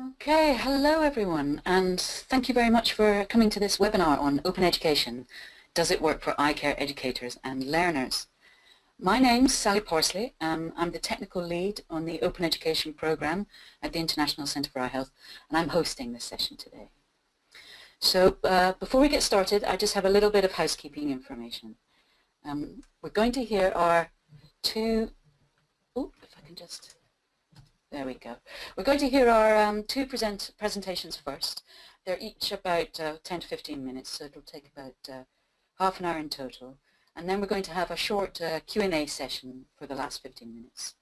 Okay, hello everyone and thank you very much for coming to this webinar on open education. Does it work for eye care educators and learners? My name's Sally Parsley. Um, I'm the technical lead on the open education program at the International Centre for Eye Health and I'm hosting this session today. So uh, before we get started I just have a little bit of housekeeping information. Um, we're going to hear our two, oh if I can just there we go. We're going to hear our um, two present presentations first. They're each about uh, 10 to 15 minutes, so it'll take about uh, half an hour in total. And then we're going to have a short uh, Q&A session for the last 15 minutes.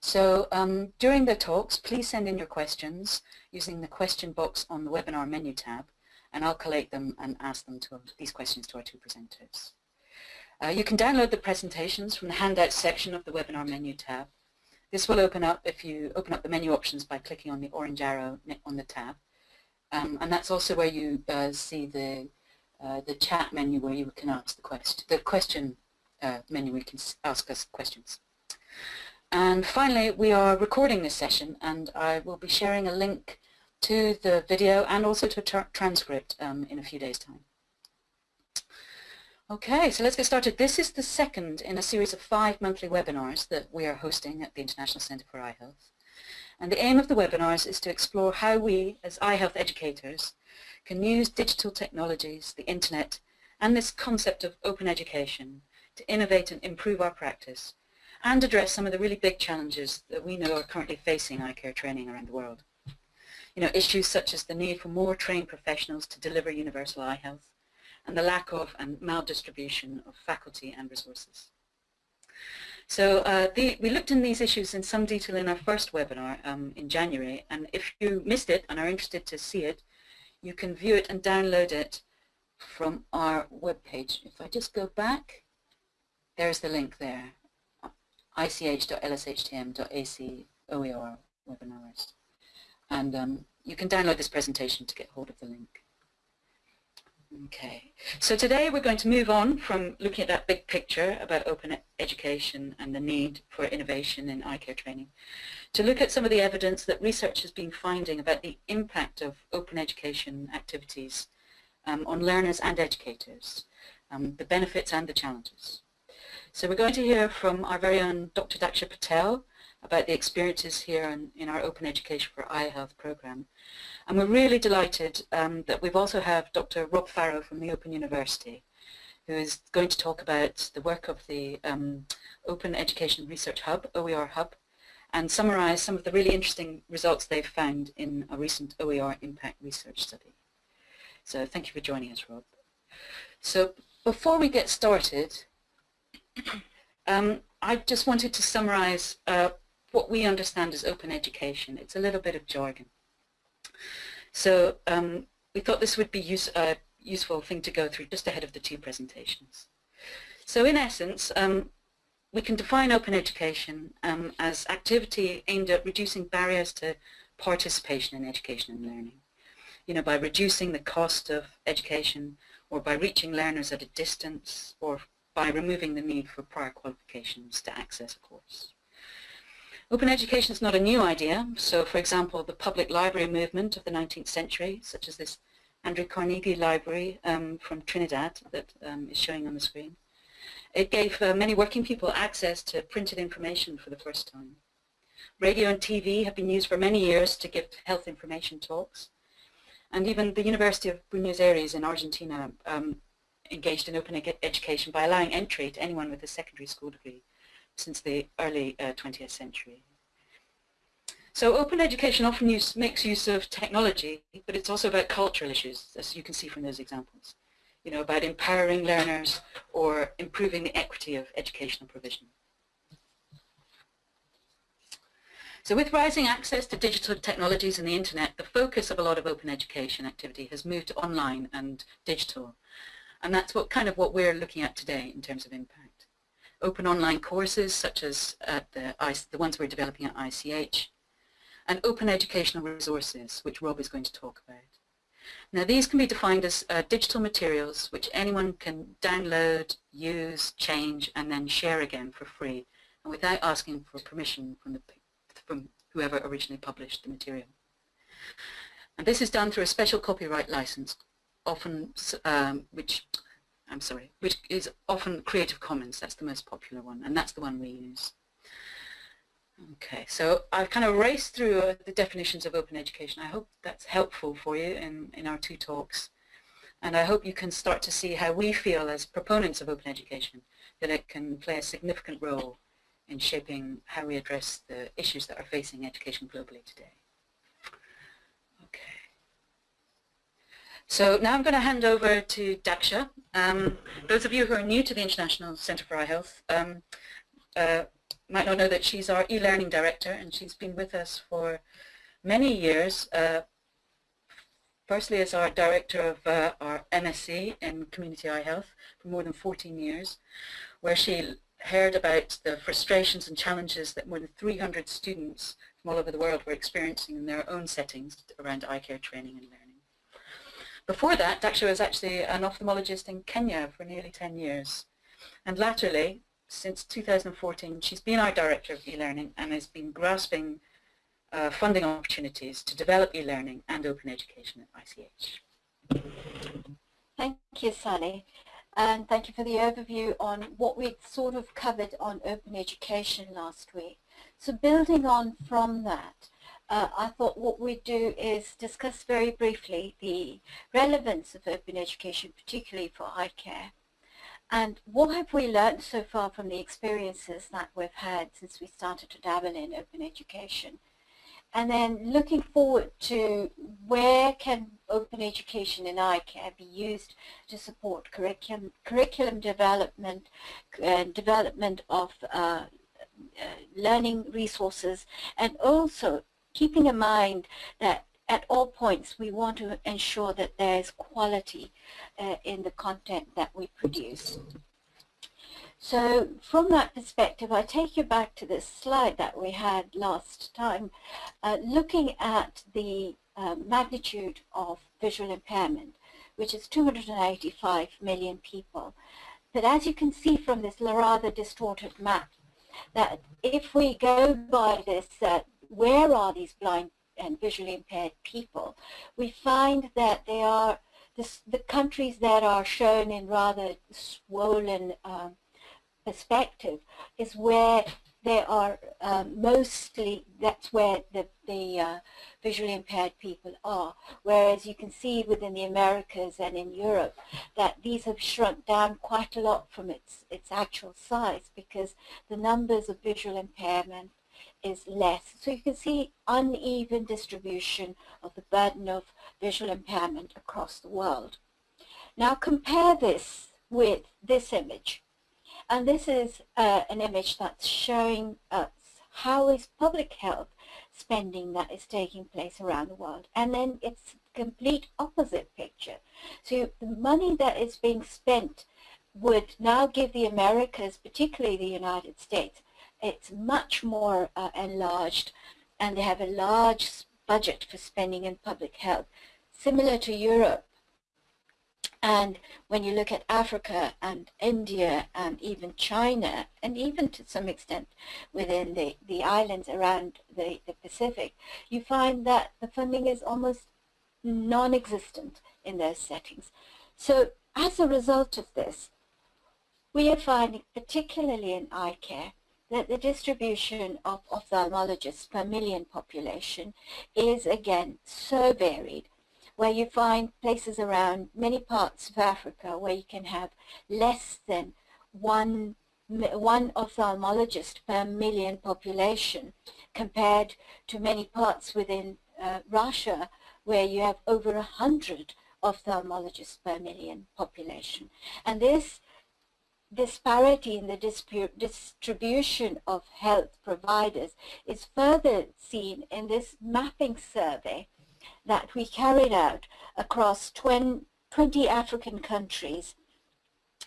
So um, during the talks, please send in your questions using the question box on the webinar menu tab, and I'll collate them and ask them to these questions to our two presenters. Uh, you can download the presentations from the handout section of the webinar menu tab, this will open up if you open up the menu options by clicking on the orange arrow on the tab. Um, and that's also where you uh, see the uh, the chat menu where you can ask the question, the question uh, menu where you can ask us questions. And finally, we are recording this session and I will be sharing a link to the video and also to a transcript um, in a few days' time. Okay, so let's get started. This is the second in a series of five monthly webinars that we are hosting at the International Centre for Eye Health. And the aim of the webinars is to explore how we, as eye health educators, can use digital technologies, the internet, and this concept of open education to innovate and improve our practice and address some of the really big challenges that we know are currently facing eye care training around the world. You know, issues such as the need for more trained professionals to deliver universal eye health, and the lack of and maldistribution of faculty and resources. So uh, the, we looked in these issues in some detail in our first webinar um, in January, and if you missed it and are interested to see it, you can view it and download it from our webpage. If I just go back, there's the link there, ich.lshtm.ac OER webinars. And um, you can download this presentation to get hold of the link. Okay, so today we're going to move on from looking at that big picture about open education and the need for innovation in eye care training to look at some of the evidence that research has been finding about the impact of open education activities um, on learners and educators, um, the benefits and the challenges. So we're going to hear from our very own Dr. Daksha Patel about the experiences here in, in our Open Education for Eye Health program and we're really delighted um, that we've also have Dr. Rob Farrow from the Open University, who is going to talk about the work of the um, Open Education Research Hub, OER Hub, and summarize some of the really interesting results they've found in a recent OER impact research study. So thank you for joining us, Rob. So before we get started, um, I just wanted to summarize uh, what we understand as open education. It's a little bit of jargon. So um, we thought this would be use, a uh, useful thing to go through just ahead of the two presentations. So in essence, um, we can define open education um, as activity aimed at reducing barriers to participation in education and learning. You know, by reducing the cost of education or by reaching learners at a distance or by removing the need for prior qualifications to access a course. Open education is not a new idea. So, for example, the public library movement of the 19th century, such as this Andrew Carnegie Library um, from Trinidad that um, is showing on the screen, it gave uh, many working people access to printed information for the first time. Radio and TV have been used for many years to give health information talks. And even the University of Buenos Aires in Argentina um, engaged in open education by allowing entry to anyone with a secondary school degree since the early uh, 20th century. So open education often use, makes use of technology, but it's also about cultural issues, as you can see from those examples. You know, about empowering learners or improving the equity of educational provision. So with rising access to digital technologies and the internet, the focus of a lot of open education activity has moved to online and digital. And that's what kind of what we're looking at today in terms of impact open online courses such as at the, the ones we're developing at ICH, and open educational resources, which Rob is going to talk about. Now these can be defined as uh, digital materials which anyone can download, use, change, and then share again for free, and without asking for permission from, the, from whoever originally published the material. And this is done through a special copyright license, often, um, which, I'm sorry, which is often Creative Commons. That's the most popular one, and that's the one we use. Okay, so I've kind of raced through uh, the definitions of open education. I hope that's helpful for you in, in our two talks. And I hope you can start to see how we feel as proponents of open education, that it can play a significant role in shaping how we address the issues that are facing education globally today. Okay. So now I'm going to hand over to Daksha. Um, those of you who are new to the International Centre for Eye Health um, uh, might not know that she's our e-learning director and she's been with us for many years, uh, firstly as our director of uh, our MSc in Community Eye Health for more than 14 years, where she heard about the frustrations and challenges that more than 300 students from all over the world were experiencing in their own settings around eye care training and learning. Before that, Daksha was actually an ophthalmologist in Kenya for nearly 10 years. And latterly, since 2014, she's been our Director of e-learning and has been grasping uh, funding opportunities to develop e-learning and open education at ICH. Thank you, Sally. And thank you for the overview on what we'd sort of covered on open education last week. So building on from that, uh, I thought what we'd do is discuss very briefly the relevance of open education, particularly for eye care, and what have we learned so far from the experiences that we've had since we started to dabble in open education? And then looking forward to where can open education in eye care be used to support curriculum, curriculum development and development of uh, uh, learning resources and also keeping in mind that at all points we want to ensure that there is quality uh, in the content that we produce. So from that perspective, I take you back to this slide that we had last time, uh, looking at the uh, magnitude of visual impairment, which is 285 million people. But as you can see from this rather distorted map, that if we go by this, uh, where are these blind and visually impaired people, we find that they are this, the countries that are shown in rather swollen um, perspective is where they are um, mostly, that's where the, the uh, visually impaired people are. Whereas you can see within the Americas and in Europe that these have shrunk down quite a lot from its, its actual size because the numbers of visual impairment is less. So you can see uneven distribution of the burden of visual impairment across the world. Now compare this with this image. And this is uh, an image that's showing us how is public health spending that is taking place around the world. And then it's complete opposite picture. So the money that is being spent would now give the Americas, particularly the United States, it's much more uh, enlarged and they have a large budget for spending in public health, similar to Europe. And when you look at Africa and India and even China, and even to some extent within the, the islands around the, the Pacific, you find that the funding is almost non-existent in those settings. So as a result of this, we are finding, particularly in eye care, that the distribution of ophthalmologists per million population is again so varied where you find places around many parts of Africa where you can have less than one one ophthalmologist per million population compared to many parts within uh, Russia where you have over a hundred ophthalmologists per million population. And this disparity in the distribution of health providers is further seen in this mapping survey that we carried out across 20 African countries.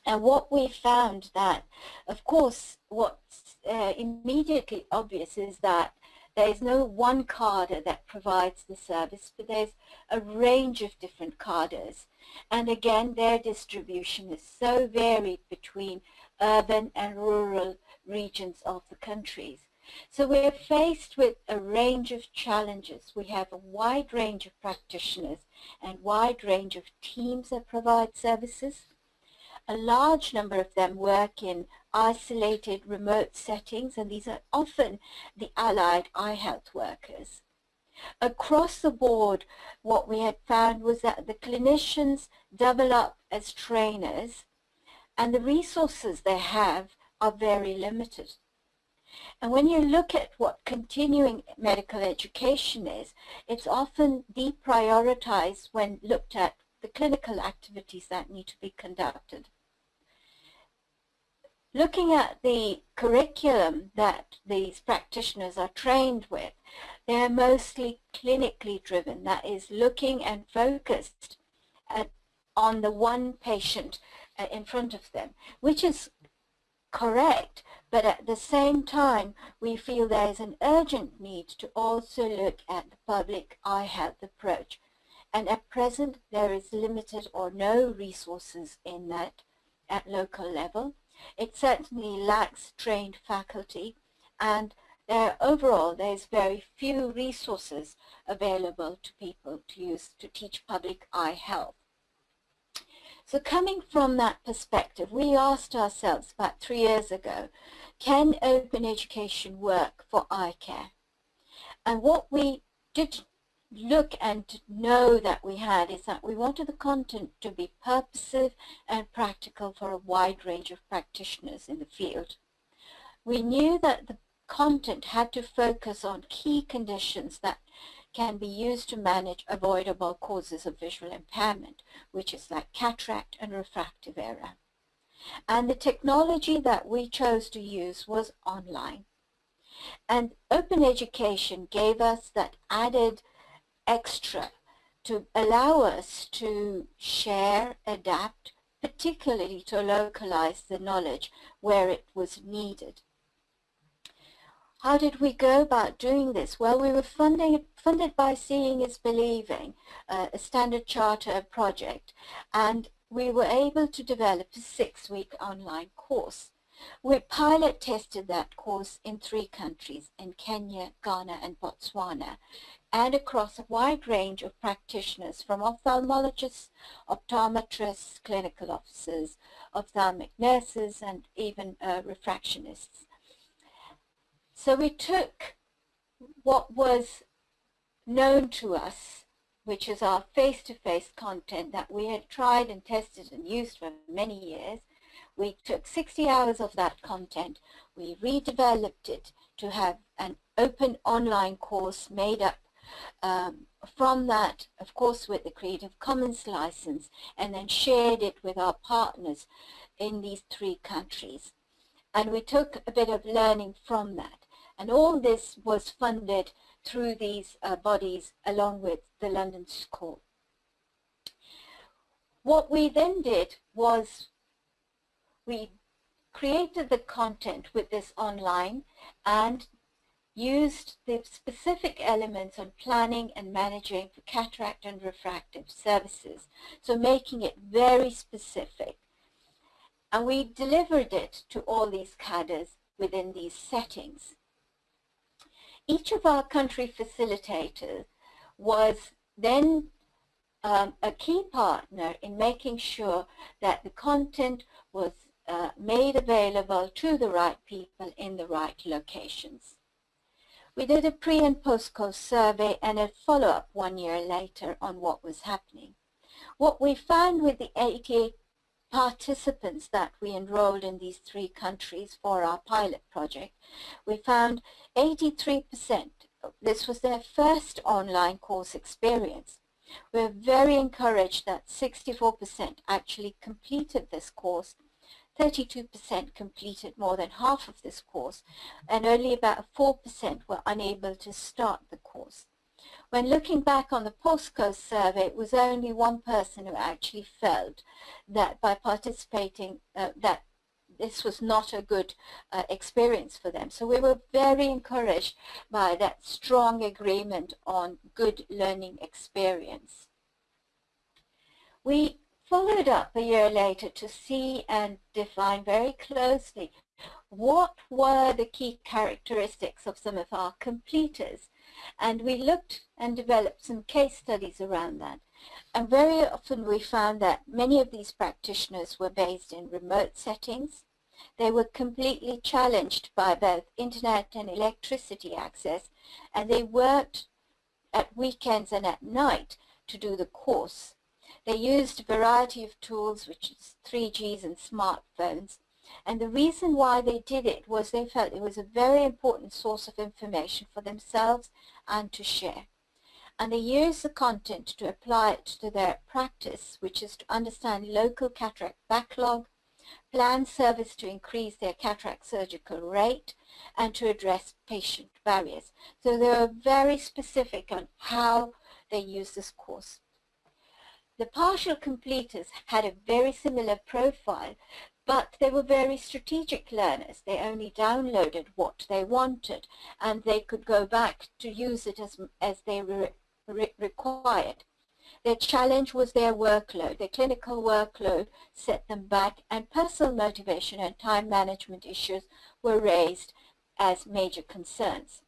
And what we found that, of course, what's uh, immediately obvious is that there is no one cadre that provides the service, but there's a range of different cadres. And again, their distribution is so varied between urban and rural regions of the countries. So we're faced with a range of challenges. We have a wide range of practitioners and wide range of teams that provide services. A large number of them work in isolated remote settings and these are often the allied eye health workers. Across the board what we had found was that the clinicians double up as trainers and the resources they have are very limited. And when you look at what continuing medical education is, it's often deprioritized when looked at the clinical activities that need to be conducted. Looking at the curriculum that these practitioners are trained with, they're mostly clinically driven, that is looking and focused at, on the one patient uh, in front of them, which is correct, but at the same time, we feel there is an urgent need to also look at the public eye health approach. And at present, there is limited or no resources in that at local level. It certainly lacks trained faculty and there, overall there's very few resources available to people to use to teach public eye health. So coming from that perspective, we asked ourselves about three years ago, can open education work for eye care? And what we did look and know that we had is that we wanted the content to be purposive and practical for a wide range of practitioners in the field. We knew that the content had to focus on key conditions that can be used to manage avoidable causes of visual impairment, which is like cataract and refractive error. And the technology that we chose to use was online. And open education gave us that added extra to allow us to share, adapt, particularly to localize the knowledge where it was needed. How did we go about doing this? Well, we were funding, funded by Seeing is Believing, uh, a Standard Charter project, and we were able to develop a six-week online course. We pilot tested that course in three countries, in Kenya, Ghana, and Botswana, and across a wide range of practitioners from ophthalmologists, optometrists, clinical officers, ophthalmic nurses, and even uh, refractionists. So we took what was known to us, which is our face-to-face -face content that we had tried and tested and used for many years. We took 60 hours of that content, we redeveloped it to have an open online course made up um, from that, of course, with the Creative Commons license, and then shared it with our partners in these three countries. And we took a bit of learning from that. And all this was funded through these uh, bodies along with the London School. What we then did was we created the content with this online and used the specific elements on planning and managing for cataract and refractive services, so making it very specific. And we delivered it to all these cadres within these settings each of our country facilitators was then um, a key partner in making sure that the content was uh, made available to the right people in the right locations. We did a pre and post course survey and a follow-up one year later on what was happening. What we found with the 88 participants that we enrolled in these three countries for our pilot project, we found 83%, this was their first online course experience. We're very encouraged that 64% actually completed this course 32% completed more than half of this course and only about 4% were unable to start the course. When looking back on the postcode survey, it was only one person who actually felt that by participating, uh, that this was not a good uh, experience for them. So we were very encouraged by that strong agreement on good learning experience. We followed up a year later to see and define very closely what were the key characteristics of some of our completers. And we looked and developed some case studies around that. And very often we found that many of these practitioners were based in remote settings. They were completely challenged by both internet and electricity access, and they worked at weekends and at night to do the course. They used a variety of tools, which is 3Gs and smartphones, and the reason why they did it was they felt it was a very important source of information for themselves and to share. And they used the content to apply it to their practice, which is to understand local cataract backlog, plan service to increase their cataract surgical rate and to address patient barriers. So they were very specific on how they use this course. The partial completers had a very similar profile, but they were very strategic learners. They only downloaded what they wanted, and they could go back to use it as, as they re, re required. Their challenge was their workload. Their clinical workload set them back and personal motivation and time management issues were raised as major concerns.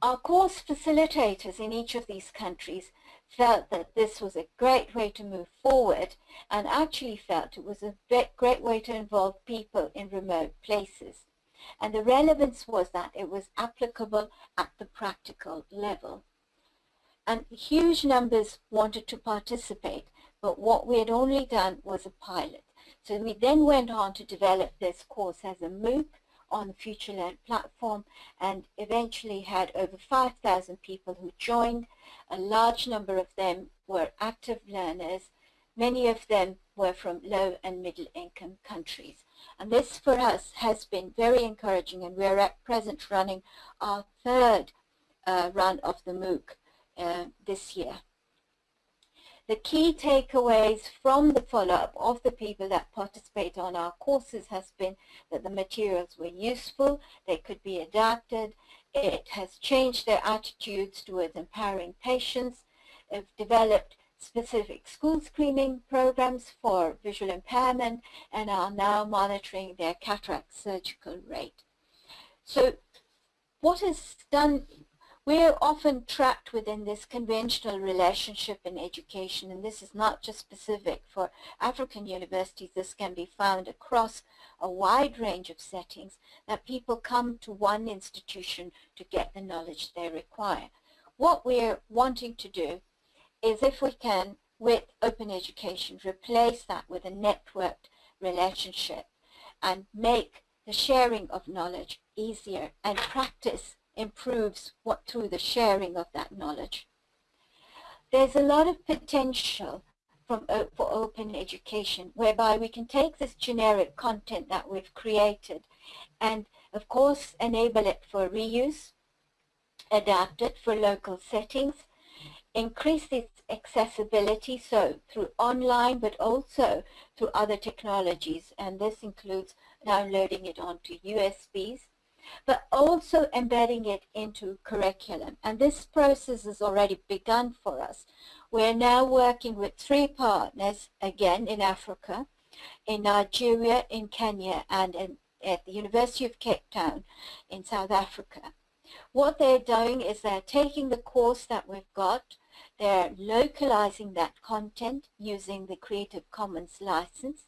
Our course facilitators in each of these countries felt that this was a great way to move forward and actually felt it was a great way to involve people in remote places. And the relevance was that it was applicable at the practical level and huge numbers wanted to participate, but what we had only done was a pilot. So we then went on to develop this course as a MOOC on the FutureLearn platform and eventually had over 5,000 people who joined. A large number of them were active learners. Many of them were from low and middle income countries. And this for us has been very encouraging and we're at present running our third uh, run of the MOOC uh, this year. The key takeaways from the follow-up of the people that participate on our courses has been that the materials were useful, they could be adapted, it has changed their attitudes towards empowering patients, They've developed specific school screening programs for visual impairment and are now monitoring their cataract surgical rate. So what is done we're often trapped within this conventional relationship in education, and this is not just specific for African universities. This can be found across a wide range of settings that people come to one institution to get the knowledge they require. What we're wanting to do is if we can, with open education, replace that with a networked relationship and make the sharing of knowledge easier and practice improves what through the sharing of that knowledge. There's a lot of potential from, for open education whereby we can take this generic content that we've created and of course enable it for reuse, adapt it for local settings, increase its accessibility so through online but also through other technologies and this includes downloading it onto USBs but also embedding it into curriculum. And this process has already begun for us. We're now working with three partners, again in Africa, in Nigeria, in Kenya, and in, at the University of Cape Town in South Africa. What they're doing is they're taking the course that we've got, they're localizing that content using the Creative Commons license,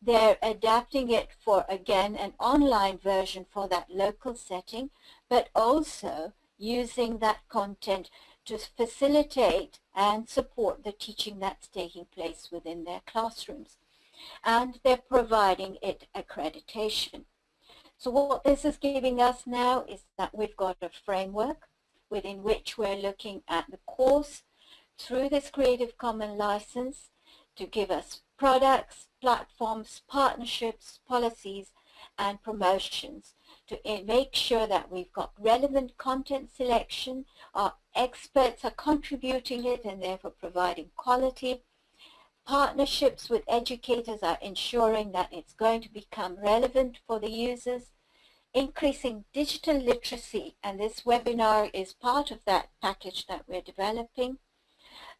they're adapting it for, again, an online version for that local setting, but also using that content to facilitate and support the teaching that's taking place within their classrooms. And they're providing it accreditation. So what this is giving us now is that we've got a framework within which we're looking at the course through this Creative Commons license to give us products, platforms, partnerships, policies, and promotions to make sure that we've got relevant content selection, our experts are contributing it and therefore providing quality. Partnerships with educators are ensuring that it's going to become relevant for the users. Increasing digital literacy, and this webinar is part of that package that we're developing.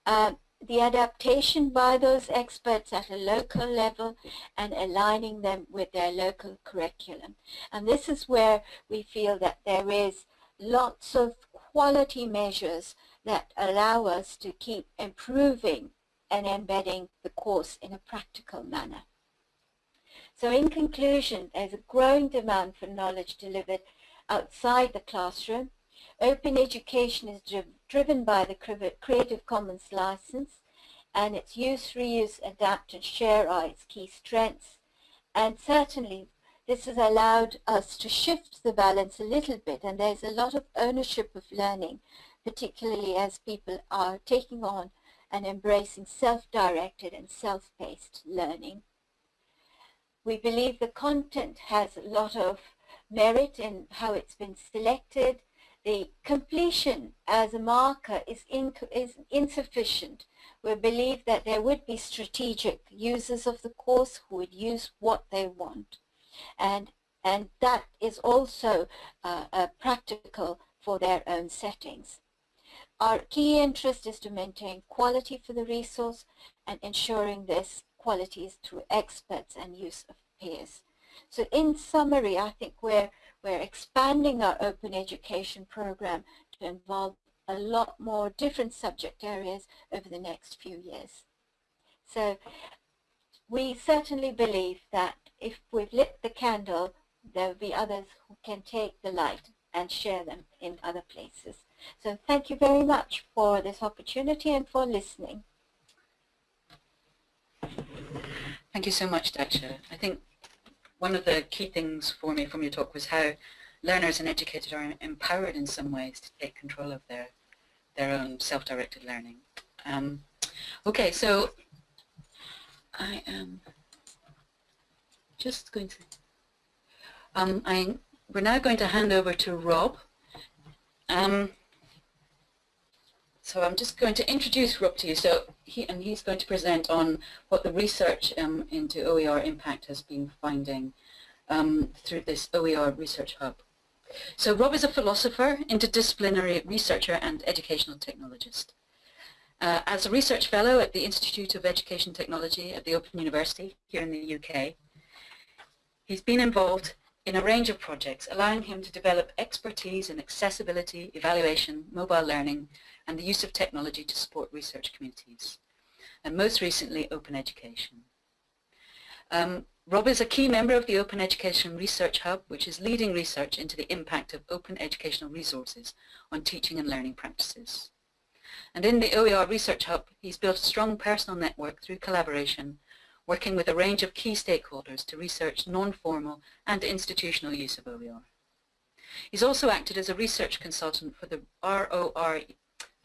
Um, the adaptation by those experts at a local level and aligning them with their local curriculum. And this is where we feel that there is lots of quality measures that allow us to keep improving and embedding the course in a practical manner. So in conclusion, there's a growing demand for knowledge delivered outside the classroom. Open education is driv driven by the Creative Commons license and its use, reuse, adapt and share are its key strengths. And certainly this has allowed us to shift the balance a little bit and there's a lot of ownership of learning, particularly as people are taking on and embracing self-directed and self-paced learning. We believe the content has a lot of merit in how it's been selected. The completion as a marker is, in, is insufficient. We believe that there would be strategic users of the course who would use what they want. And, and that is also uh, uh, practical for their own settings. Our key interest is to maintain quality for the resource and ensuring this quality is through experts and use of peers. So in summary, I think we're, we're expanding our open education program to involve a lot more different subject areas over the next few years. So we certainly believe that if we've lit the candle, there will be others who can take the light and share them in other places. So thank you very much for this opportunity and for listening. Thank you so much, Daksha. I think one of the key things for me from your talk was how learners and educators are empowered in some ways to take control of their their own self-directed learning. Um, okay, so I am just going to, um, I, we're now going to hand over to Rob. Um, so I'm just going to introduce Rob to you. So he and he's going to present on what the research um, into OER impact has been finding um, through this OER research hub. So Rob is a philosopher, interdisciplinary researcher and educational technologist. Uh, as a research fellow at the Institute of Education Technology at the Open University here in the UK, he's been involved in a range of projects allowing him to develop expertise in accessibility, evaluation, mobile learning, and the use of technology to support research communities, and most recently open education. Um, Rob is a key member of the Open Education Research Hub, which is leading research into the impact of open educational resources on teaching and learning practices. And in the OER Research Hub, he's built a strong personal network through collaboration, working with a range of key stakeholders to research non-formal and institutional use of OER. He's also acted as a research consultant for the ROR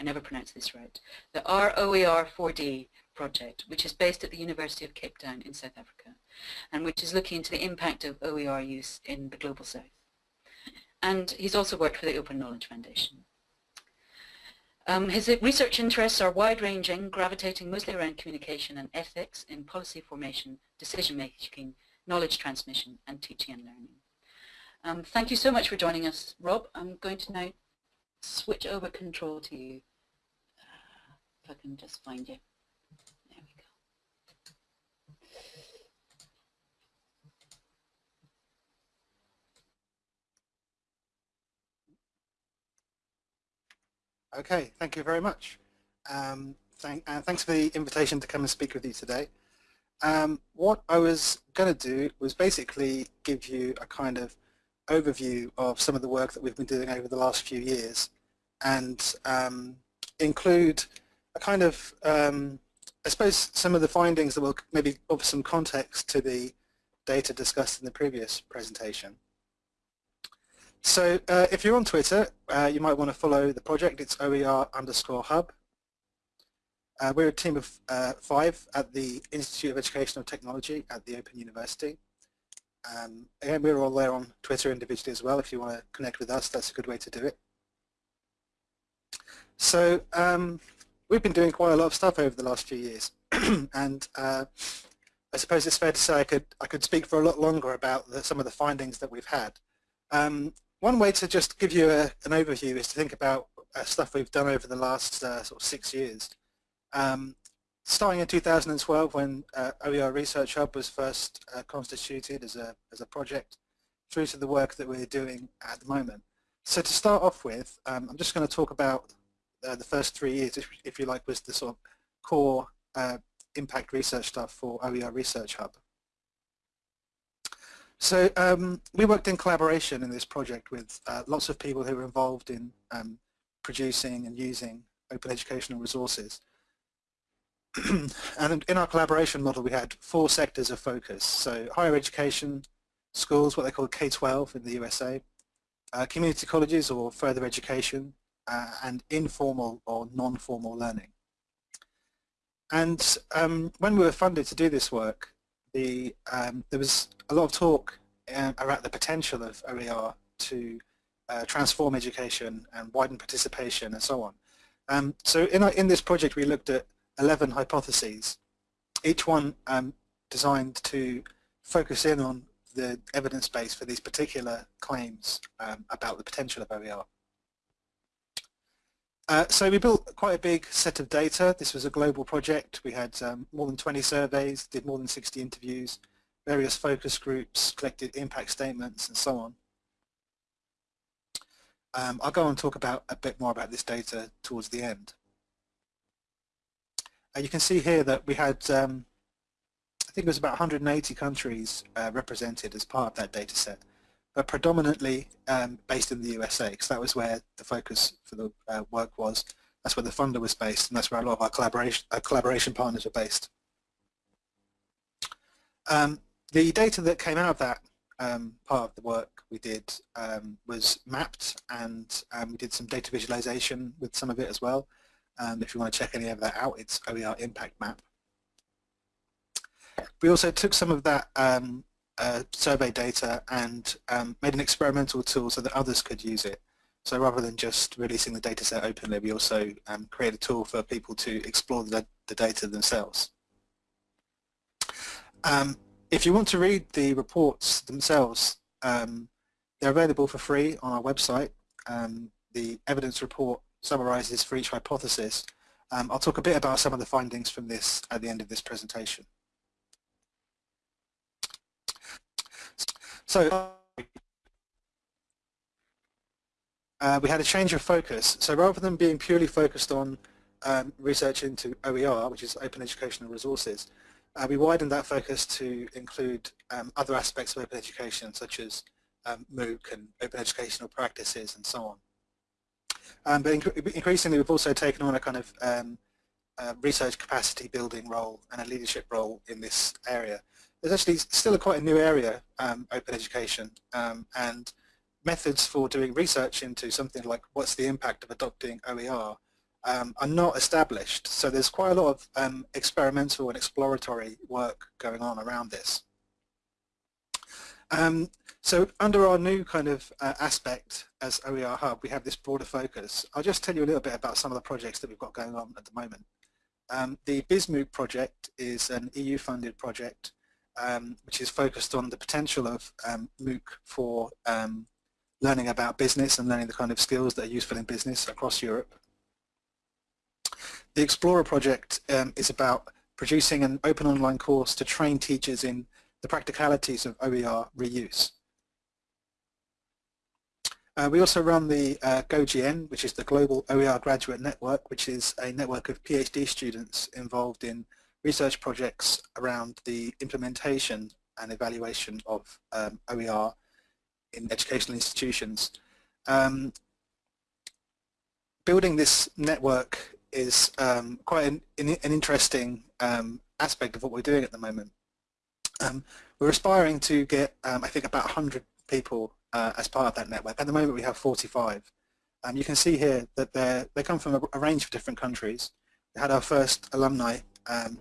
I never pronounce this right, the ROER4D project, which is based at the University of Cape Town in South Africa, and which is looking into the impact of OER use in the Global South. And he's also worked for the Open Knowledge Foundation. Um, his research interests are wide-ranging, gravitating mostly around communication and ethics in policy formation, decision-making, knowledge transmission, and teaching and learning. Um, thank you so much for joining us, Rob. I'm going to now switch over control to you. I can just find you. There we go. Okay, thank you very much. Um, thank, uh, thanks for the invitation to come and speak with you today. Um, what I was going to do was basically give you a kind of overview of some of the work that we've been doing over the last few years and um, include a kind of, um, I suppose, some of the findings that will maybe offer some context to the data discussed in the previous presentation. So uh, if you're on Twitter, uh, you might want to follow the project. It's OER underscore hub. Uh, we're a team of uh, five at the Institute of Educational Technology at the Open University. Um, again, we're all there on Twitter individually as well. If you want to connect with us, that's a good way to do it. So um, we've been doing quite a lot of stuff over the last few years, and uh, I suppose it's fair to say I could I could speak for a lot longer about the, some of the findings that we've had. Um, one way to just give you a, an overview is to think about uh, stuff we've done over the last uh, sort of six years. Um, starting in 2012 when uh, OER Research Hub was first uh, constituted as a, as a project through to the work that we're doing at the moment. So to start off with, um, I'm just going to talk about uh, the first three years, if, if, you like, was the sort of core uh, impact research stuff for OER Research Hub. So um, we worked in collaboration in this project with uh, lots of people who were involved in um, producing and using open educational resources. and in our collaboration model we had four sectors of focus. So higher education, schools, what they call K-12 in the USA, uh, community colleges or further education, uh, and informal or non-formal learning. And um, when we were funded to do this work, the, um, there was a lot of talk uh, about the potential of OER to uh, transform education and widen participation and so on. Um, so in, our, in this project we looked at 11 hypotheses, each one um, designed to focus in on the evidence base for these particular claims um, about the potential of OER. Uh, so we built quite a big set of data. This was a global project. We had um, more than 20 surveys, did more than 60 interviews, various focus groups, collected impact statements and so on. Um, I'll go and talk about a bit more about this data towards the end. Uh, you can see here that we had um, I think it was about 180 countries uh, represented as part of that data set, but predominantly um, based in the USA because that was where the focus for the uh, work was. That's where the funder was based and that's where a lot of our collaboration, our collaboration partners were based. Um, the data that came out of that um, part of the work we did um, was mapped and um, we did some data visualization with some of it as well. Um, if you want to check any of that out, it's OER Impact Map. We also took some of that um, uh, survey data and um, made an experimental tool so that others could use it. So rather than just releasing the data set openly, we also um, create a tool for people to explore the, the data themselves. Um, if you want to read the reports themselves, um, they're available for free on our website. Um, the evidence report summarizes for each hypothesis. I'll talk a bit about some of the findings from this at the end of this presentation. So uh, we had a change of focus. So rather than being purely focused on um, research into OER, which is Open Educational Resources, uh, we widened that focus to include um, other aspects of open education, such as um, MOOC and open educational practices and so on. Um, but inc increasingly, we've also taken on a kind of um, uh, research capacity building role and a leadership role in this area there's actually still a quite a new area, um, open education, um, and methods for doing research into something like what's the impact of adopting OER um, are not established. So there's quite a lot of um, experimental and exploratory work going on around this. Um, so under our new kind of uh, aspect as OER Hub, we have this broader focus. I'll just tell you a little bit about some of the projects that we've got going on at the moment. Um, the BizMOOC project is an EU-funded project um, which is focused on the potential of um, MOOC for um, learning about business and learning the kind of skills that are useful in business across Europe. The Explorer project um, is about producing an open online course to train teachers in the practicalities of OER reuse. Uh, we also run the uh, GoGN, which is the Global OER Graduate Network, which is a network of PhD students involved in research projects around the implementation and evaluation of um, OER in educational institutions. Um, building this network is um, quite an, an interesting um, aspect of what we're doing at the moment. Um, we're aspiring to get, um, I think, about 100 people uh, as part of that network. At the moment we have 45. you can see here that they come from a, a, range of different countries. We had our first alumni um,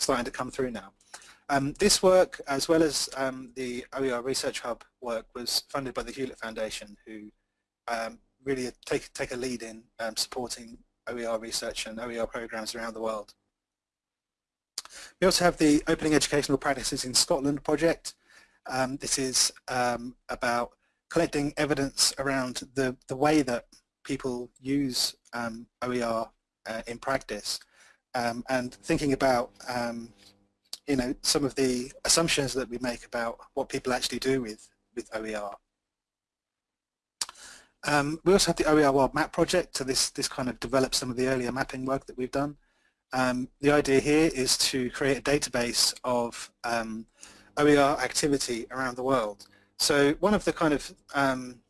starting to come through now. Um, this work, as well as um, the OER Research Hub work, was funded by the Hewlett Foundation, who um, really take, take a lead in um, supporting OER research and OER programs around the world. We also have the Opening Educational Practices in Scotland project. Um, this is um, about collecting evidence around the, the way that people use OER uh, in practice um, and thinking about um, you know some of the assumptions that we make about what people actually do with with OER. Um, we also have the OER World Map project, so this this kind of develops some of the earlier mapping work that we've done. Um, the idea here is to create a database of um, OER activity around the world. So one of the kind of um,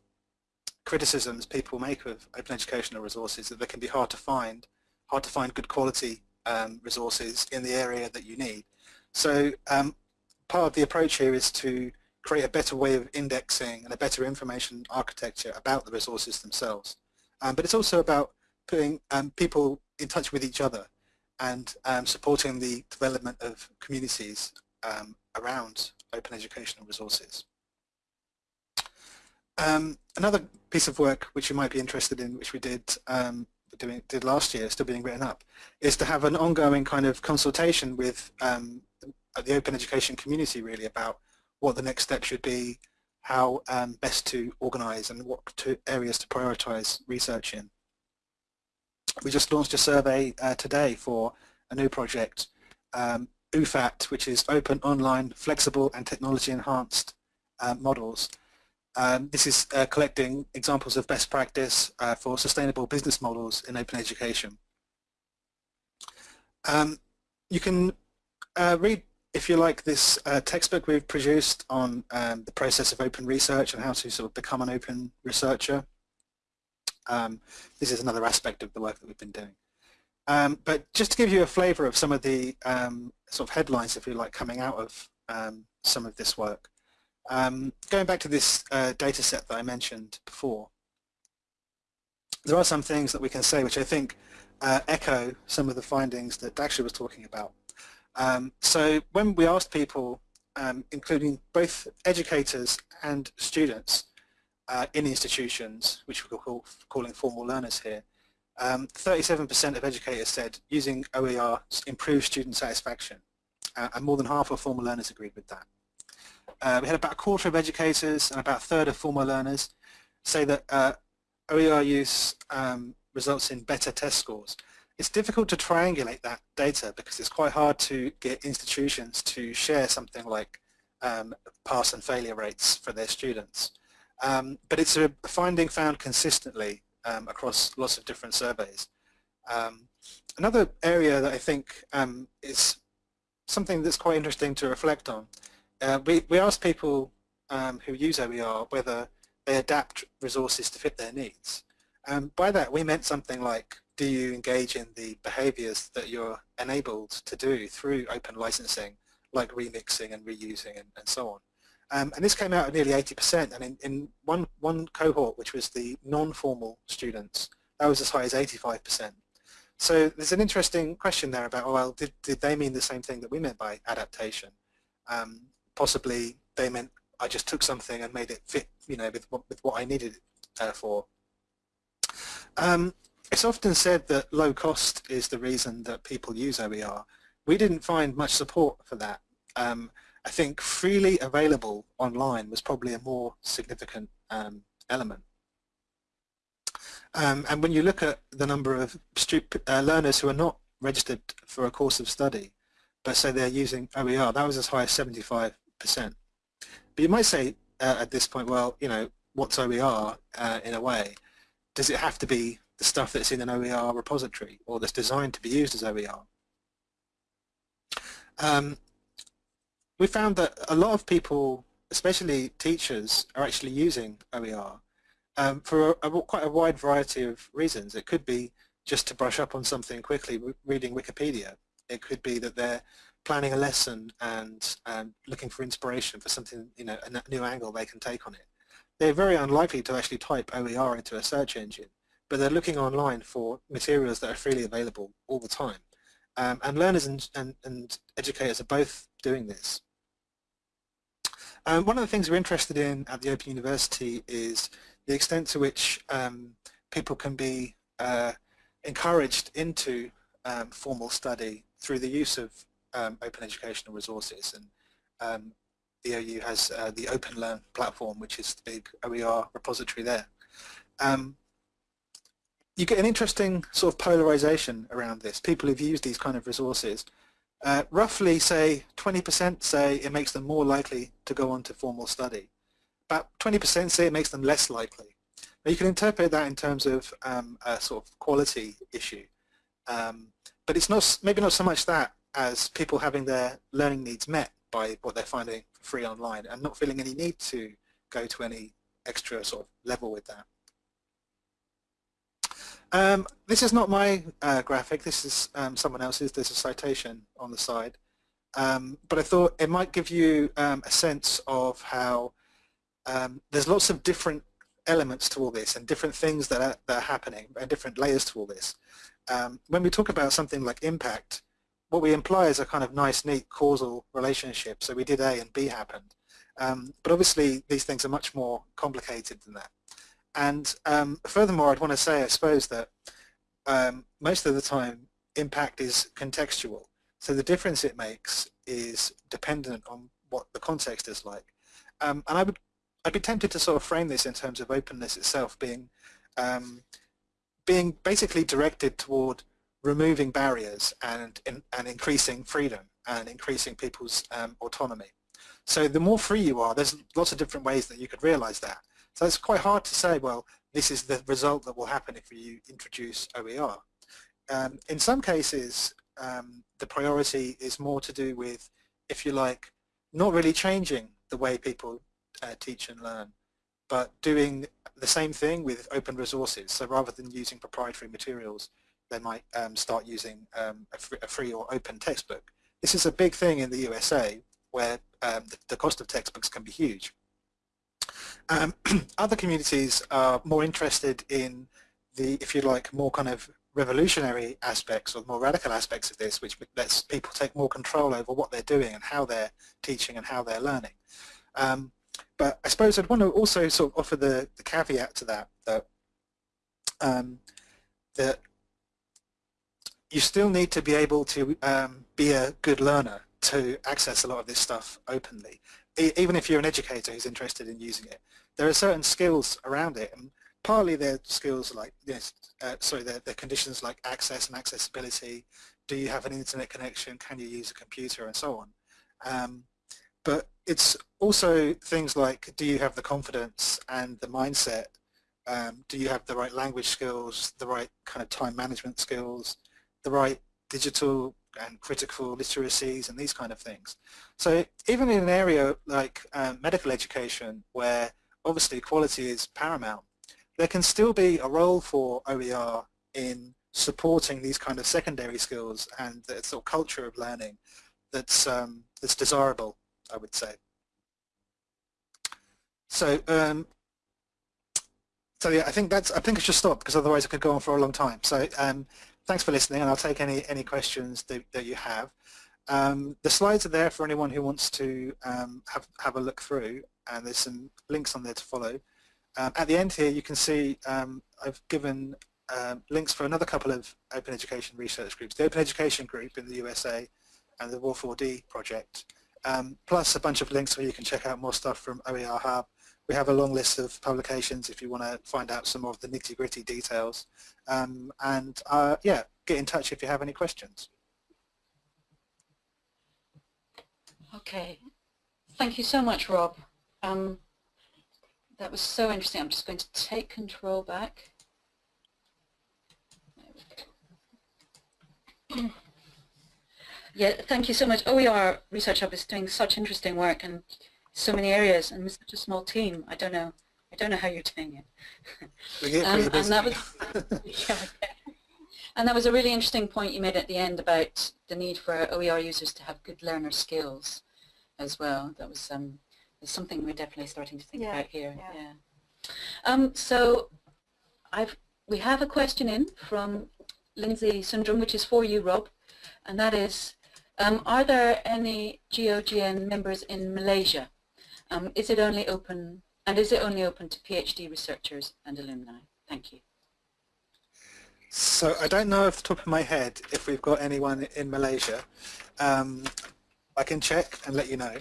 criticisms people make of open educational resources is that they can be hard to find, hard to find good quality um, resources in the area that you need. So um, part of the approach here is to create a better way of indexing and a better information architecture about the resources themselves. Um, but it's also about putting um, people in touch with each other and um, supporting the development of communities um, around open educational resources. Another piece of work which you might be interested in, which we did doing, did last year, still being written up, is to have an ongoing kind of consultation with um, the open education community really about what the next step should be, how um, best to organise and what to areas to prioritise research in. We just launched a survey uh, today for a new project, um, OOFAT, which is Open Online Flexible and Technology Enhanced uh, Models. Um, this is uh, collecting examples of best practice uh, for sustainable business models in open education. Um, you can uh, read, if you like, this uh, textbook we've produced on um, the process of open research and how to sort of become an open researcher. Um, this is another aspect of the work that we've been doing. Um, but just to give you a flavour of some of the um, sort of headlines, if you like, coming out of some of this work. Um, going back to this uh, data set that I mentioned before, there are some things that we can say which I think uh, echo some of the findings that Daksha was talking about. Um, so when we asked people, um, including both educators and students uh, in institutions, which we're call, calling formal learners here, 37% um, of educators said using OER improves student satisfaction, uh, and more than half of formal learners agreed with that. Uh, we had about a quarter of educators and about a third of former learners say that uh, OER use um, results in better test scores. It's difficult to triangulate that data because it's quite hard to get institutions to share something like um, pass and failure rates for their students. Um, but it's a finding found consistently um, across lots of different surveys. Um, another area that I think um, is something that's quite interesting to reflect on uh, we, we asked people um, who use OER whether they adapt resources to fit their needs. Um, by that we meant something like do you engage in the behaviors that you're enabled to do through open licensing like remixing and reusing and, and so on. Um, and this came out at nearly 80% and in, in one, one cohort which was the non-formal students that was as high as 85%. So there's an interesting question there about, well, did, did they mean the same thing that we meant by adaptation? Um, possibly they meant I just took something and made it fit, you know, with what, with what I needed it uh, for. Um, it's often said that low cost is the reason that people use OER. We didn't find much support for that. Um, I think freely available online was probably a more significant um, element. Um, and when you look at the number of uh, learners who are not registered for a course of study, but say they're using OER, that was as high as 75 percent. But you might say uh, at this point, well, you know, what's OER uh, in a way? Does it have to be the stuff that's in an OER repository or that's designed to be used as OER? Um, we found that a lot of people, especially teachers, are actually using OER um, for a, a, quite a wide variety of reasons. It could be just to brush up on something quickly, reading Wikipedia. It could be that they're planning a lesson and um, looking for inspiration for something, you know, a new angle they can take on it. They're very unlikely to actually type OER into a search engine, but they're looking online for materials that are freely available all the time. Um, and learners and, and, and, educators are both doing this. Um, one of the things we're interested in at the Open University is the extent to which um, people can be uh, encouraged into um, formal study through the use of um, open educational resources and um, the OU has uh, the OpenLearn platform which is the big OER repository there. Um, you get an interesting sort of polarization around this. People who've used these kind of resources uh, roughly say 20% say it makes them more likely to go on to formal study. About 20% say it makes them less likely. Now you can interpret that in terms of um, a sort of quality issue. Um, but it's not maybe not so much that as people having their learning needs met by what they're finding free online and not feeling any need to go to any extra sort of level with that. Um, this is not my uh, graphic, this is um, someone else's, there's a citation on the side. Um, but I thought it might give you um, a sense of how um, there's lots of different elements to all this and different things that are, that are happening and different layers to all this. Um, when we talk about something like impact, what we imply is a kind of nice, neat causal relationship. So we did A and B happened. but obviously these things are much more complicated than that. And um, furthermore, I'd want to say, I suppose, that um, most of the time impact is contextual. So the difference it makes is dependent on what the context is like. Um, and I would, I'd be tempted to sort of frame this in terms of openness itself being, um, being basically directed toward removing barriers and, and increasing freedom and increasing people's um, autonomy. So the more free you are, there's lots of different ways that you could realize that. So it's quite hard to say, well, this is the result that will happen if you introduce OER. Um, in some cases, um, the priority is more to do with, if you like, not really changing the way people uh, teach and learn, but doing the same thing with open resources. So rather than using proprietary materials, they might um, start using um, a, free, a, free, or open textbook. This is a big thing in the USA where um, the, the cost of textbooks can be huge. Um, other communities are more interested in the, if you like, more kind of revolutionary aspects or more radical aspects of this, which lets people take more control over what they're doing and how they're teaching and how they're learning. Um, but I suppose I'd want to also sort of offer the, the caveat to that, that, um, that you still need to be able to um, be a good learner to access a lot of this stuff openly even if you're an educator who's interested in using it, there are certain skills around it, and partly they're skills like uh, sorry, they're, they're conditions like access and accessibility. Do you have an internet connection? Can you use a computer, and so on. Um, but it's also things like do you have the confidence and the mindset? Um, do you have the right language skills, the right kind of time management skills, the right digital and critical literacies and these kind of things. So even in an area like um, medical education where obviously quality is paramount, there can still be a role for OER in supporting these kind of secondary skills and the sort of culture of learning that's, um, that's desirable, I would say. So, um, so yeah, I think that's. I think I should stop because otherwise I could go on for a long time. So, um, thanks for listening and I'll take any, any questions that, that you have. Um, the slides are there for anyone who wants to um, have, have a look through and there's some links on there to follow. Um, at the end here you can see um, I've given um, links for another couple of open education research groups, the Open Education Group in the USA and the ROER4D project, um, plus a bunch of links where you can check out more stuff from OER Hub we have a long list of publications if you want to find out some of the nitty-gritty details. Um, and uh, yeah, get in touch if you have any questions. Okay, thank you so much, Rob. Um, that was so interesting. I'm just going to take control back. yeah, thank you so much. OER Research Hub is doing such interesting work and so many areas and with such a small team. I don't know. I don't know how you're doing it. um, and that was yeah, and that was a really interesting point you made at the end about the need for OER users to have good learner skills as well. That was um, something we're definitely starting to think yeah, about here. Yeah. yeah. Um, so I've we have a question in from Lindsay Syndrome, which is for you, Rob, and that is, um, are there any GOGN members in Malaysia? Um, is it only open, and is it only open to PhD researchers and alumni? Thank you. So I don't know off the top of my head if we've got anyone in Malaysia. Um, I can check and let you know.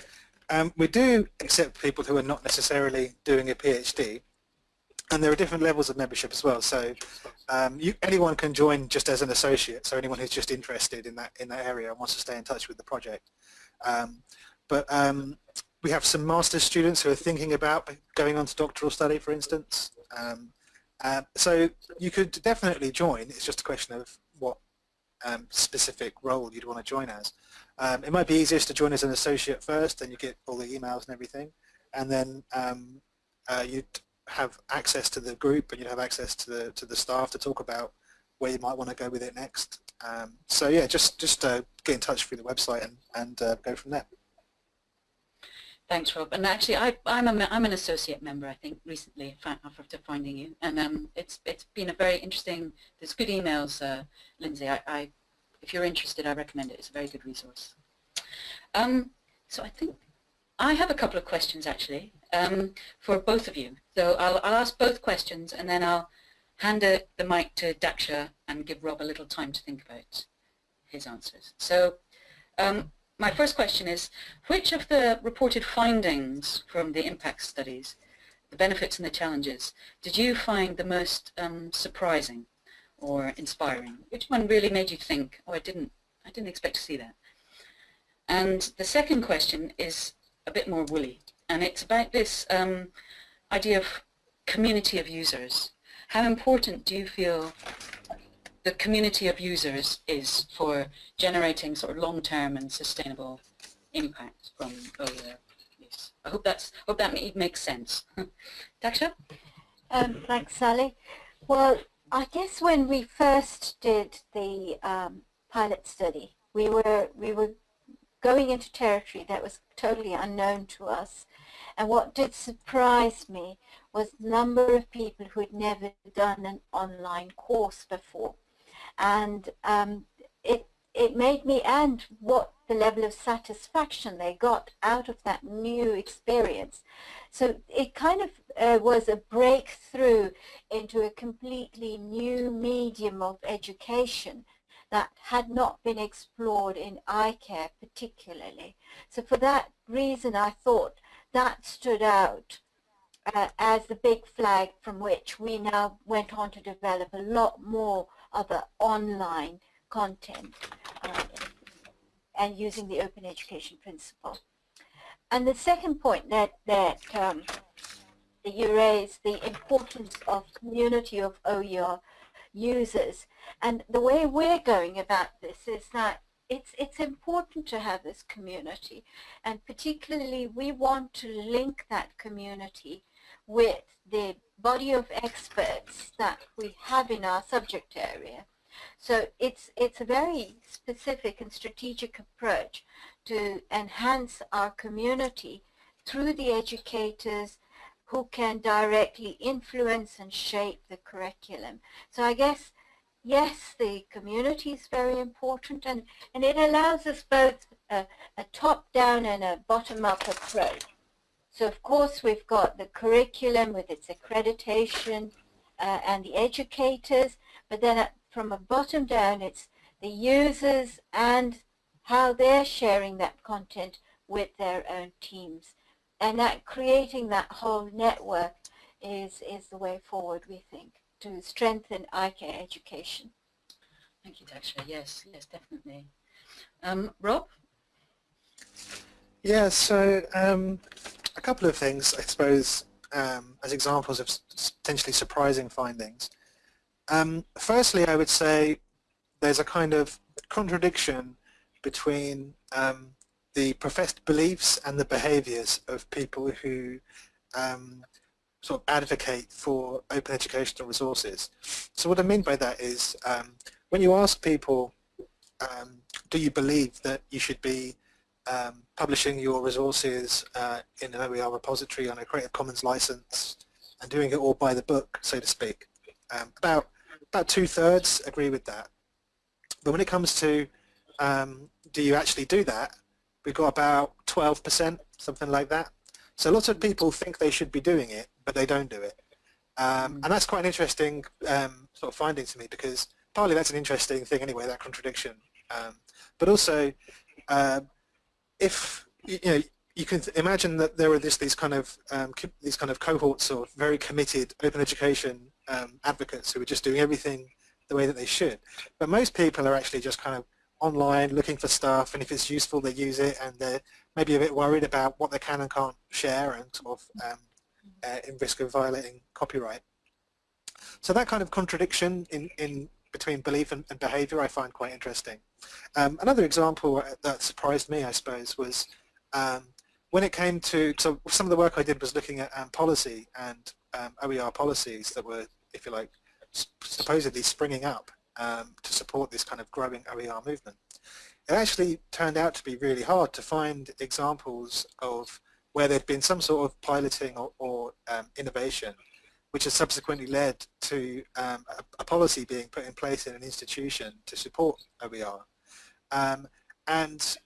Um, we do accept people who are not necessarily doing a PhD. and there are different levels of membership as well. So um, you, anyone can join just as an associate. So anyone who's just interested in that in that area and wants to stay in touch with the project. Um, but um, we have some master's students who are thinking about going on to doctoral study, for instance. Um, uh, so you could definitely join. It's just a question of what um, specific role you'd want to join as. Um, it might be easiest to join as an associate first, and you get all the emails and everything, and then um, uh, you'd have access to the group and you'd have access to the to the staff to talk about where you might want to go with it next. Um, so yeah, just just uh, get in touch through the website and and uh, go from there. Thanks, Rob. And actually, I, I'm, a, I'm an associate member, I think, recently after finding you. And um, it's it's been a very interesting, there's good emails, uh, Lindsay. I, I, if you're interested, I recommend it. It's a very good resource. Um, so I think I have a couple of questions, actually, um, for both of you. So I'll, I'll ask both questions, and then I'll hand a, the mic to Daksha and give Rob a little time to think about his answers. So um, my first question is, which of the reported findings from the impact studies, the benefits and the challenges, did you find the most um, surprising or inspiring? Which one really made you think, oh, I didn't, I didn't expect to see that? And the second question is a bit more woolly, and it's about this um, idea of community of users. How important do you feel the community of users is for generating sort of long-term and sustainable impact from OER use. I hope that's hope that makes sense. Daksha? Um, thanks, Sally. Well, I guess when we first did the um, pilot study, we were we were going into territory that was totally unknown to us. And what did surprise me was the number of people who had never done an online course before and um, it it made me and what the level of satisfaction they got out of that new experience. So it kind of uh, was a breakthrough into a completely new medium of education that had not been explored in eye care particularly. So for that reason I thought that stood out uh, as the big flag from which we now went on to develop a lot more other online content uh, and using the open education principle. And the second point that, that, um, that you raised, the importance of community of OER users. And the way we're going about this is that it's, it's important to have this community. And particularly, we want to link that community with the body of experts that we have in our subject area. So it's, it's a very specific and strategic approach to enhance our community through the educators who can directly influence and shape the curriculum. So I guess, yes, the community is very important and, and it allows us both a, a top-down and a bottom-up approach. So of course we've got the curriculum with its accreditation uh, and the educators, but then at, from a bottom down it's the users and how they're sharing that content with their own teams. And that creating that whole network is, is the way forward, we think, to strengthen eye care education. Thank you, Daksha. Yes, yes, definitely. Um, Rob? Yeah, so um, a couple of things, I suppose, um, as examples of potentially surprising findings. Um, firstly, I would say there's a kind of contradiction between um, the professed beliefs and the behaviors of people who um, sort of advocate for open educational resources. So what I mean by that is um, when you ask people, um, do you believe that you should be um, publishing your resources uh, in an OER repository on a Creative Commons license and doing it all by the book, so to speak. Um, about about two-thirds agree with that. But when it comes to um, do you actually do that, we've got about 12%, something like that. So lots of people think they should be doing it, but they don't do it. Um, and that's quite an interesting um, sort of finding to me because partly that's an interesting thing anyway, that contradiction. Um, but also, uh, if you know you can imagine that there are this, these kind of um, these kind of cohorts of very committed open education um, advocates who are just doing everything the way that they should. But most people are actually just kind of online looking for stuff, and if it's useful, they use it, and they're maybe a bit worried about what they can and can't share, and sort of um, uh, in risk of violating copyright. So that kind of contradiction in, in between belief and, and behavior I find quite interesting. Um, another example that surprised me, I suppose, was um, when it came to, so some of the work I did was looking at um, policy and um, OER policies that were, if you like, supposedly springing up um, to support this kind of growing OER movement. It actually turned out to be really hard to find examples of where there'd been some sort of piloting or, or um, innovation which has subsequently led to um, a, a, policy being put in place in an institution to support OER. Um, and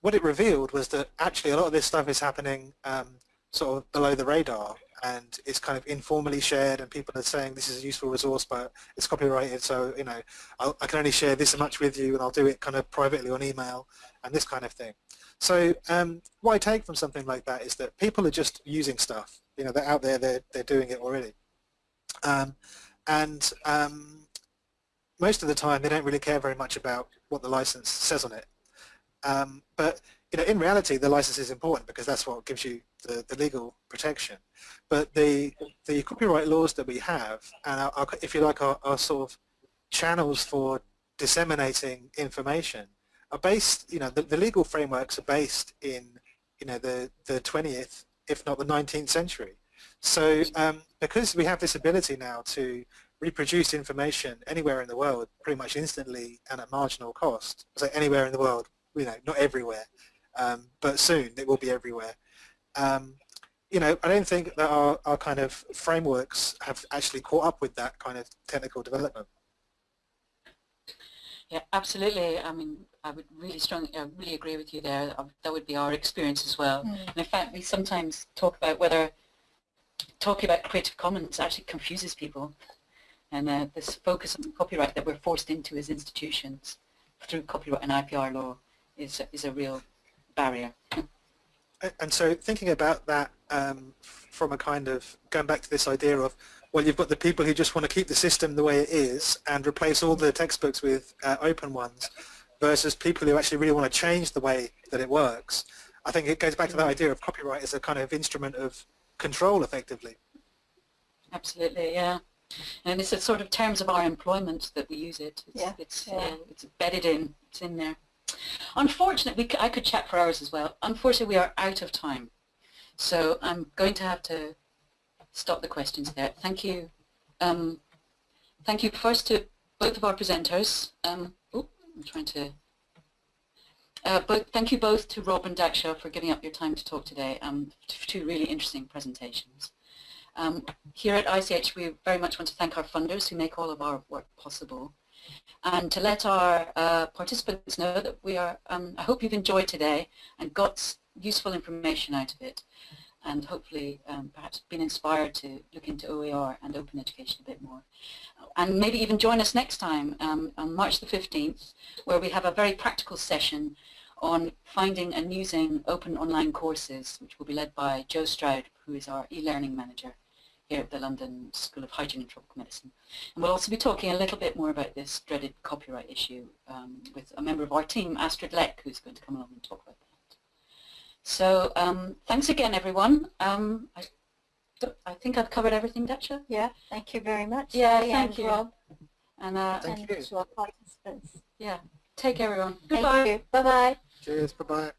what it revealed was that actually a lot of this stuff is happening um, sort of below the radar and it's kind of informally shared and people are saying this is a useful resource but it's copyrighted so you know I'll, i can only share this much with you and I'll do it kind of privately on email and this kind of thing. So um, what I take from something like that is that people are just using stuff. You know, they're out there, they're, they're doing it already. Um, and um, most of the time they don't really care very much about what the license says on it. Um, but you know, in reality, the license is important because that's what gives you the, the legal protection. But the the copyright laws that we have, and our, our, if you like, our, our sort of channels for disseminating information are based, you know, the, the legal frameworks are based in, you know, the, the 20th, if not the 19th century. So um, because we have this ability now to reproduce information anywhere in the world pretty much instantly and at marginal cost, so anywhere in the world, you know, not everywhere, um, but soon it will be everywhere. Um, you know, I don't think that our, our kind of frameworks have actually caught up with that kind of technical development. Yeah, absolutely. I mean, I would really strongly, I really agree with you there. That would be our experience as well. Mm. And in fact, we sometimes talk about whether talking about Creative Commons actually confuses people. And uh, this focus on copyright that we're forced into as institutions through copyright and IPR law is, is a real barrier. And so thinking about that um, from a kind of, going back to this idea of well, you've got the people who just want to keep the system the way it is and replace all the textbooks with uh, open ones versus people who actually really want to change the way that it works. I think it goes back to that idea of copyright as a kind of instrument of control effectively. Absolutely, yeah. And it's a sort of terms of our employment that we use it. It's, yeah. It's, yeah. Uh, it's embedded in, it's in there. Unfortunately, I could chat for hours as well. Unfortunately, we are out of time. So I'm going to have to stop the questions there. Thank you. Um, thank you first to both of our presenters. Um, oh, I'm trying to. Uh, but thank you both to Rob and Daksha for giving up your time to talk today. Um, two really interesting presentations. Um, here at ICH, we very much want to thank our funders who make all of our work possible. And to let our uh, participants know that we are, um, I hope you've enjoyed today and got useful information out of it and hopefully um, perhaps been inspired to look into OER and open education a bit more. And maybe even join us next time um, on March the 15th where we have a very practical session on finding and using open online courses which will be led by Joe Stroud who is our e-learning manager here at the London School of Hygiene and Tropical Medicine. And we'll also be talking a little bit more about this dreaded copyright issue um, with a member of our team, Astrid Leck, who's going to come along and talk about that. So um, thanks again, everyone. Um, I, I think I've covered everything, Daksha. Yeah, thank you very much. Yeah, thank you. Rob. And, uh, thank and you. to our participants. Yeah, take care, everyone. Goodbye. Bye-bye. Cheers, bye-bye.